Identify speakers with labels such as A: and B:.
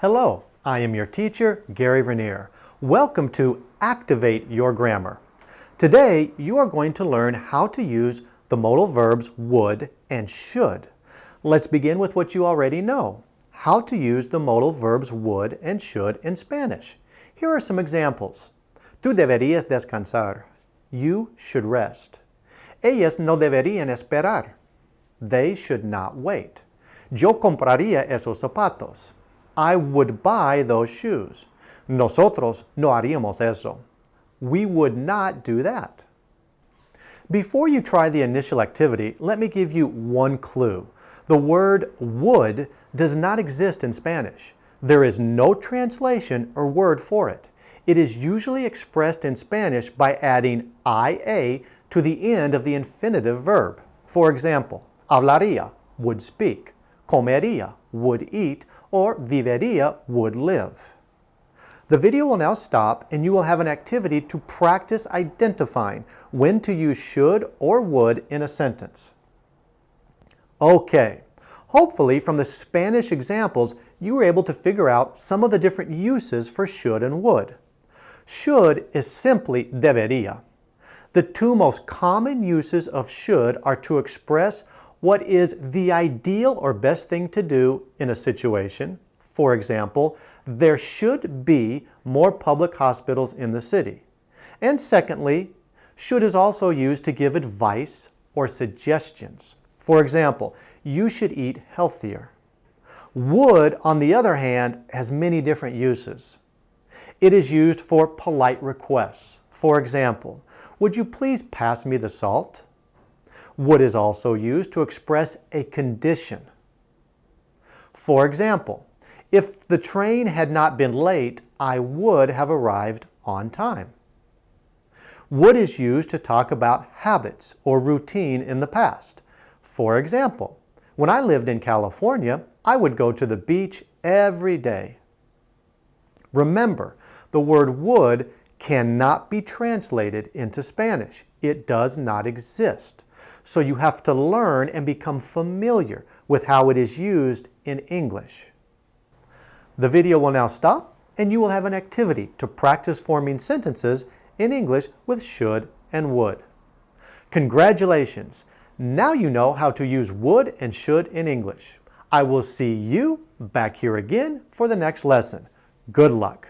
A: Hello, I am your teacher, Gary Vernier. Welcome to Activate Your Grammar. Today, you are going to learn how to use the modal verbs would and should. Let's begin with what you already know, how to use the modal verbs would and should in Spanish. Here are some examples. Tú deberías descansar. You should rest. Ellas no deberían esperar. They should not wait. Yo compraría esos zapatos. I would buy those shoes. Nosotros no haríamos eso. We would not do that. Before you try the initial activity, let me give you one clue. The word would does not exist in Spanish. There is no translation or word for it. It is usually expressed in Spanish by adding ia to the end of the infinitive verb. For example, hablaría, would speak, comería, would eat, or viviría, would live. The video will now stop and you will have an activity to practice identifying when to use should or would in a sentence. Okay, hopefully from the Spanish examples you were able to figure out some of the different uses for should and would. Should is simply debería. The two most common uses of should are to express what is the ideal or best thing to do in a situation. For example, there should be more public hospitals in the city. And secondly, should is also used to give advice or suggestions. For example, you should eat healthier. Would, on the other hand, has many different uses. It is used for polite requests. For example, would you please pass me the salt? Would is also used to express a condition. For example, if the train had not been late, I would have arrived on time. Would is used to talk about habits or routine in the past. For example, when I lived in California, I would go to the beach every day. Remember, the word would cannot be translated into Spanish. It does not exist. So you have to learn and become familiar with how it is used in English. The video will now stop and you will have an activity to practice forming sentences in English with should and would. Congratulations! Now you know how to use would and should in English. I will see you back here again for the next lesson. Good luck!